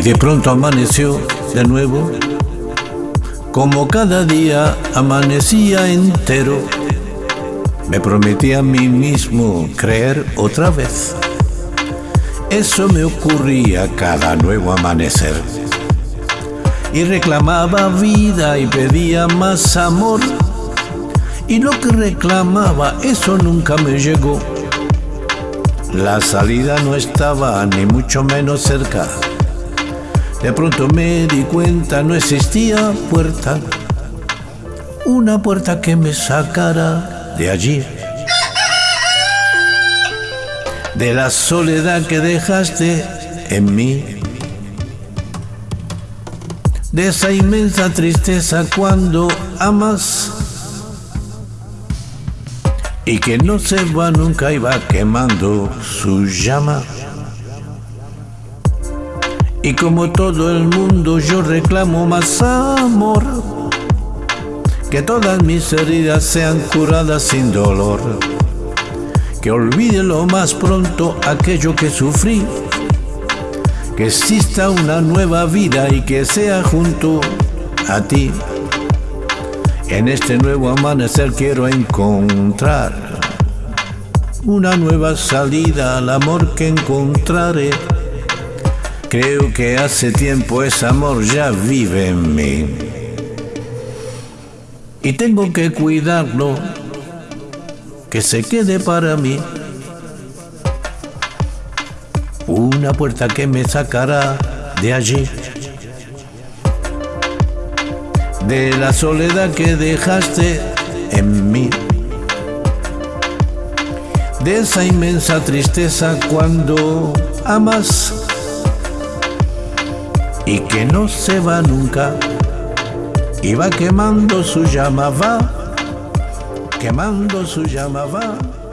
de pronto amaneció de nuevo, como cada día amanecía entero. Me prometí a mí mismo creer otra vez. Eso me ocurría cada nuevo amanecer. Y reclamaba vida y pedía más amor. Y lo que reclamaba, eso nunca me llegó. La salida no estaba ni mucho menos cerca. De pronto me di cuenta, no existía puerta. Una puerta que me sacara de allí. De la soledad que dejaste en mí. De esa inmensa tristeza cuando amas y que no se va nunca y va quemando su llama. Y como todo el mundo yo reclamo más amor, que todas mis heridas sean curadas sin dolor, que olvide lo más pronto aquello que sufrí, que exista una nueva vida y que sea junto a ti. En este nuevo amanecer quiero encontrar una nueva salida al amor que encontraré. Creo que hace tiempo ese amor ya vive en mí. Y tengo que cuidarlo, que se quede para mí. Una puerta que me sacará de allí de la soledad que dejaste en mí, de esa inmensa tristeza cuando amas y que no se va nunca y va quemando su llama, va quemando su llama, va.